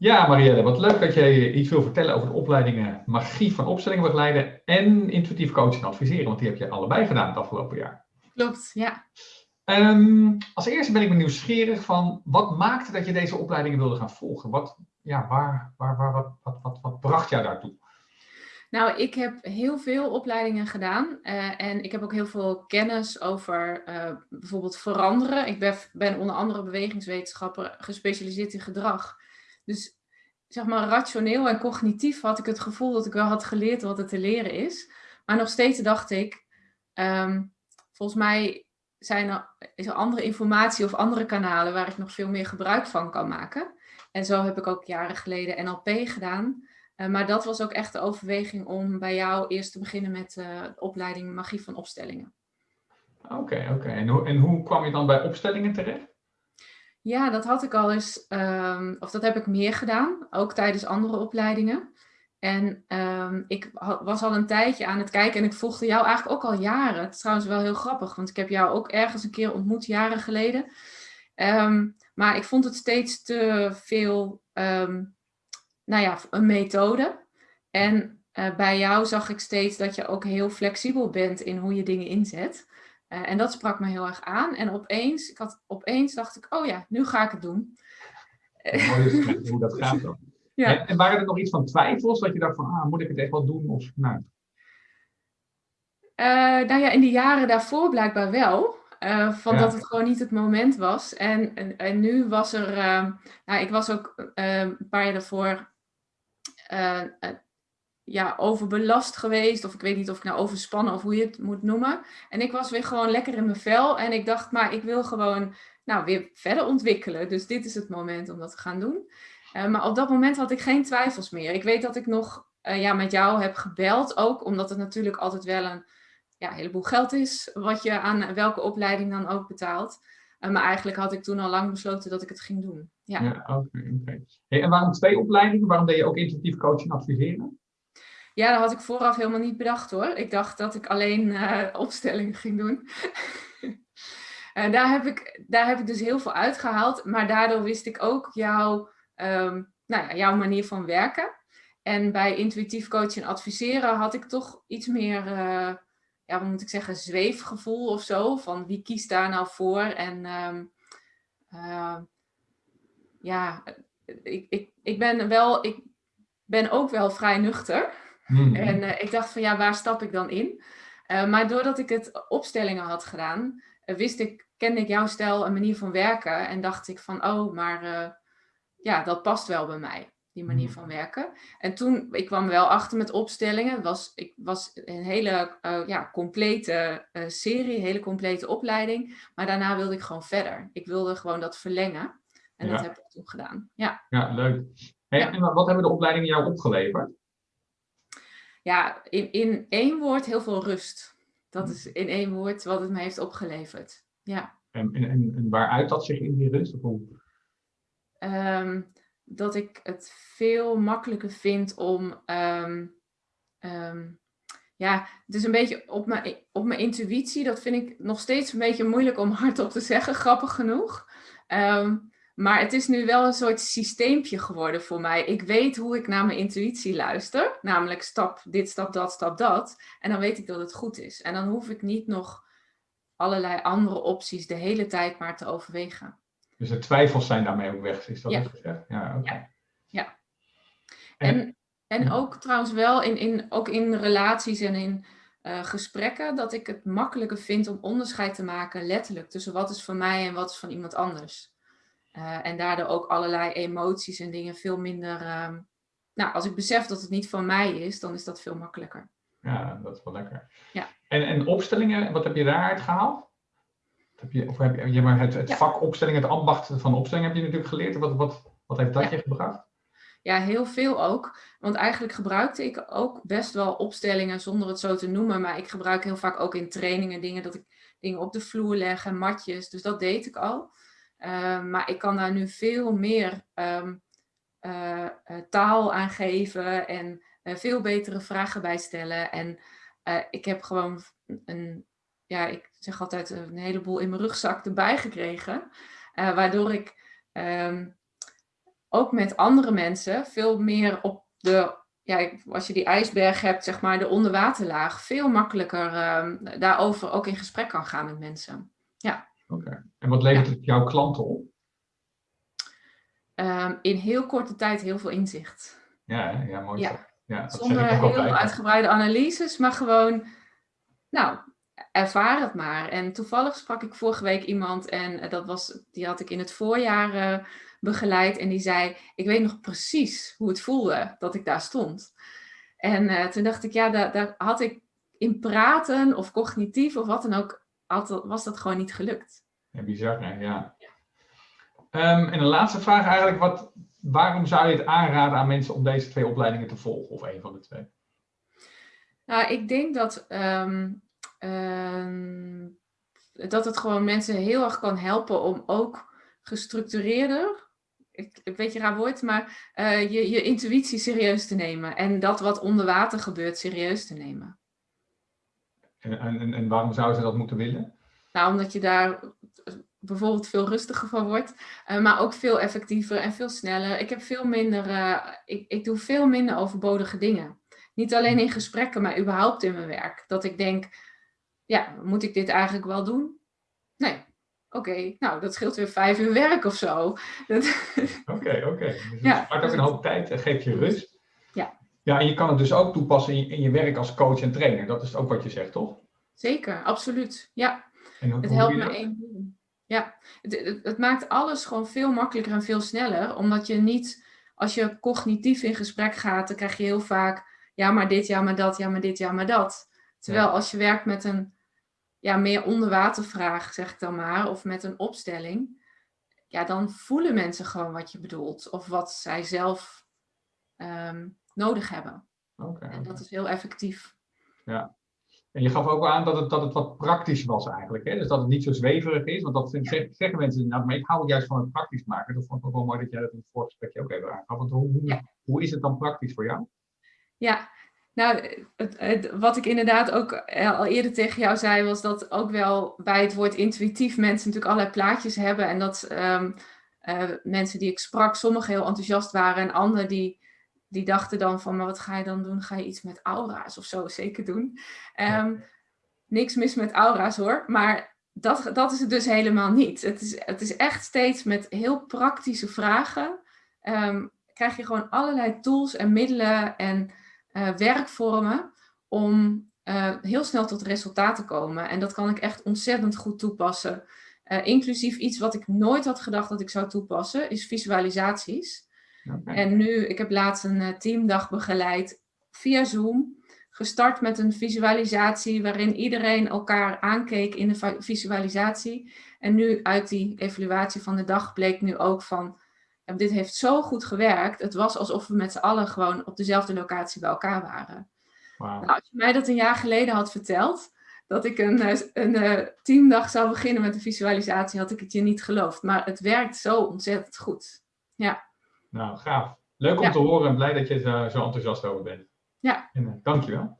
Ja, Marielle, wat leuk dat je iets wil vertellen over de opleidingen Magie van Opstellingen begeleiden en Intuïtief Coaching adviseren, want die heb je allebei gedaan het afgelopen jaar. Klopt, ja. Um, als eerste ben ik nieuwsgierig van, wat maakte dat je deze opleidingen wilde gaan volgen? Wat, ja, waar, waar, waar, wat, wat, wat, wat bracht jou daartoe? Nou, ik heb heel veel opleidingen gedaan uh, en ik heb ook heel veel kennis over uh, bijvoorbeeld veranderen. Ik ben, ben onder andere bewegingswetenschapper gespecialiseerd in gedrag. Dus zeg maar rationeel en cognitief had ik het gevoel dat ik wel had geleerd wat er te leren is. Maar nog steeds dacht ik, um, volgens mij zijn er, er andere informatie of andere kanalen waar ik nog veel meer gebruik van kan maken. En zo heb ik ook jaren geleden NLP gedaan. Uh, maar dat was ook echt de overweging om bij jou eerst te beginnen met uh, de opleiding Magie van Opstellingen. Oké, oké. En, en, hoe kwam je dan bij opstellingen terecht? Ja, dat had ik al eens, um, of dat heb ik meer gedaan, ook tijdens andere opleidingen. En um, ik was al een tijdje aan het kijken en ik volgde jou eigenlijk ook al jaren. Het is trouwens wel heel grappig, want ik heb jou ook ergens een keer ontmoet, jaren geleden. Um, maar ik vond het steeds te veel, nou ja, een methode. En uh, bij jou zag ik steeds dat je ook heel flexibel bent in hoe je dingen inzet. Uh, en dat sprak me heel erg aan. En opeens, ik had, opeens dacht ik, oh ja, nu ga ik het doen. Mooi hoe dat gaat dan. Ja. En, waren er nog iets van twijfels, dat je dacht van, ah, moet ik het echt wel doen? Of, nou. Uh, nou ja, in de jaren daarvoor blijkbaar wel. Uh, van ja. dat het gewoon niet het moment was. En, en, en nu was er, nou, ik was ook een paar jaar daarvoor ja, overbelast geweest. Of ik weet niet of ik nou overspannen of hoe je het moet noemen. En ik was weer gewoon lekker in mijn vel. En ik dacht, maar ik wil gewoon nou, weer verder ontwikkelen. Dus dit is het moment om dat te gaan doen. Uh, maar op dat moment had ik geen twijfels meer. Ik weet dat ik nog uh, ja, met jou heb gebeld ook, omdat het natuurlijk altijd wel een ja, heleboel geld is, wat je aan welke opleiding dan ook betaalt. Uh, maar eigenlijk had ik toen al lang besloten dat ik het ging doen. Ja, ja oké. Hey, en waarom twee opleidingen? Waarom deed je ook intuïtief coaching adviseren? Ja, dat had ik vooraf helemaal niet bedacht hoor. Ik dacht dat ik alleen opstellingen ging doen. En daar, heb ik, daar heb ik dus heel veel uitgehaald. Maar daardoor wist ik ook jouw um, nou ja, jouw manier van werken. En bij intuïtief coachen en adviseren had ik toch iets meer, uh, ja, wat moet ik zeggen, zweefgevoel of zo. Van wie kiest daar nou voor? En um, uh, ja, ik, ik, ik ben wel, ik ben ook wel vrij nuchter. Mm. En uh, ik dacht van ja, waar stap ik dan in? maar doordat ik het opstellingen had gedaan, wist ik, kende ik jouw stijl en manier van werken. En dacht ik van, oh, maar ja, dat past wel bij mij, die manier mm. van werken. En toen, ik kwam wel achter met opstellingen. Was, ik was een hele ja, complete serie, een hele complete opleiding. Maar daarna wilde ik gewoon verder. Ik wilde gewoon dat verlengen. En ja. dat heb ik toen gedaan. Ja, ja leuk. Hey, ja. En wat hebben de opleidingen jou opgeleverd? Ja, in, in één woord heel veel rust. Dat mm. is in één woord wat het me heeft opgeleverd. Ja. En, en, en waaruit dat zich in die rust? Um, dat ik het veel makkelijker vind om. Um, um, ja, het is een beetje op mijn, op mijn intuïtie. Dat vind ik nog steeds een beetje moeilijk om hardop te zeggen, grappig genoeg. Maar het is nu wel een soort systeempje geworden voor mij. Ik weet hoe ik naar mijn intuïtie luister. Namelijk stap dit, stap dat, stap dat. En dan weet ik dat het goed is. En dan hoef ik niet nog allerlei andere opties de hele tijd maar te overwegen. Dus de twijfels zijn daarmee ook weg, is dat ja. gezegd? Ja, okay. ja. ja. En, en, ook trouwens wel in, in, ook in relaties en in uh, gesprekken, dat ik het makkelijker vind om onderscheid te maken, letterlijk, tussen wat is van mij en wat is van iemand anders. Uh, en daardoor ook allerlei emoties en dingen veel minder... Uh, nou, als ik besef dat het niet van mij is, dan is dat veel makkelijker. Ja, dat is wel lekker. Ja. En, en opstellingen, wat heb je daaruit gehaald? Heb je, of heb je, maar het, het ja. vak opstelling, het ambacht van opstelling heb je natuurlijk geleerd. Wat, wat, wat heeft dat ja. je gebracht? Ja, heel veel ook. Want eigenlijk gebruikte ik ook best wel opstellingen zonder het zo te noemen. Maar ik gebruik heel vaak ook in trainingen dingen dat ik dingen op de vloer leg en matjes. Dus dat deed ik al. Uh, maar ik kan daar nu veel meer um, uh, uh, taal aan geven en veel betere vragen bij stellen. En ik heb gewoon een ja, ik zeg altijd een heleboel in mijn rugzak erbij gekregen. Waardoor ik um, ook met andere mensen veel meer op de, ja, als je die ijsberg hebt, zeg maar, de onderwaterlaag, veel makkelijker ehm, daarover ook in gesprek kan gaan met mensen. En wat levert het jouw klanten op? Ehm, in heel korte tijd heel veel inzicht. Ja, ja mooi. Ja. Ja, Zonder heel uitgebreide analyses, maar gewoon, nou, ervaar het maar. En toevallig sprak ik vorige week iemand en eh, dat was, die had ik in het voorjaar uh, begeleid. En die zei, ik weet nog precies hoe het voelde dat ik daar stond. En uh, toen dacht ik, ja, daar, daar, had ik in praten of cognitief of wat dan ook, had, was dat gewoon niet gelukt. Ja, bizar hè, ja. Um, en de laatste vraag eigenlijk, wat, waarom zou je het aanraden aan mensen om deze twee opleidingen te volgen, of een van de twee? Nou, ik denk dat, um, um, dat het gewoon mensen heel erg kan helpen om ook gestructureerder, ik, een beetje raar woord, maar uh, je, je intuïtie serieus te nemen en dat wat onder water gebeurt serieus te nemen. En, en, en waarom zouden ze dat moeten willen? Nou, omdat je daar bijvoorbeeld veel rustiger van wordt, uh, maar ook veel effectiever en veel sneller. Ik heb veel minder, uh, ik, ik doe veel minder overbodige dingen. Niet alleen in gesprekken, maar überhaupt in mijn werk. Dat ik denk, ja, moet ik dit eigenlijk wel doen? Nee. Oké, okay, nou, dat scheelt weer vijf uur werk of zo. Oké, oké. Okay, Dus ja. ook een hoop tijd en geeft je rust. Ja. Ja, en je kan het dus ook toepassen in je, in je werk als coach en trainer. Dat is ook wat je zegt, toch? Zeker, absoluut. Ja. En het helpt me één ding. Ja, het, het, maakt alles gewoon veel makkelijker en veel sneller. Omdat je niet, als je cognitief in gesprek gaat, dan krijg je heel vaak, ja maar dit, ja maar dat, ja maar dit, ja maar dat. Terwijl als je werkt met een ja, meer onderwatervraag, zeg ik dan maar, of met een opstelling, ja, dan voelen mensen gewoon wat je bedoelt. Of wat zij zelf um, nodig hebben. Okay, en dat is heel effectief. Ja, en je gaf ook aan dat het, dat het wat praktisch was eigenlijk. Hè? Dus dat het niet zo zweverig is. Want dat zeggen, zeggen mensen, nou, maar ik hou het juist van het praktisch maken. Dat vond ik ook wel mooi dat jij dat in het voorgesprekje ook even aangaf. Want hoe, hoe, hoe is het dan praktisch voor jou? Ja, nou, het, wat ik inderdaad ook al eerder tegen jou zei, was dat ook wel bij het woord intuïtief mensen natuurlijk allerlei plaatjes hebben. En dat um, uh, mensen die ik sprak, sommigen heel enthousiast waren en anderen die die dachten dan van, maar wat ga je dan doen? Ga je iets met aura's of zo zeker doen? Um, niks mis met aura's hoor, maar dat, dat is het dus helemaal niet. Het is, het is echt steeds met heel praktische vragen. Um, krijg je gewoon allerlei tools en middelen en uh, werkvormen om uh, heel snel tot resultaat te komen. En dat kan ik echt ontzettend goed toepassen. Uh, inclusief iets wat ik nooit had gedacht dat ik zou toepassen, is visualisaties. En nu, ik heb laatst een uh, teamdag begeleid via Zoom. Gestart met een visualisatie waarin iedereen elkaar aankeek in de visualisatie. En nu uit die evaluatie van de dag bleek nu ook van, ja, dit heeft zo goed gewerkt. Het was alsof we met z'n allen gewoon op dezelfde locatie bij elkaar waren. Wow. Nou, als je mij dat een jaar geleden had verteld, dat ik een, eh, een, een eh, teamdag zou beginnen met een visualisatie, had ik het je niet geloofd. Maar het werkt zo ontzettend goed. Ja. Nou, gaaf. Leuk om te horen en blij dat je zo, zo enthousiast over bent. Ja. En, uh, dankjewel.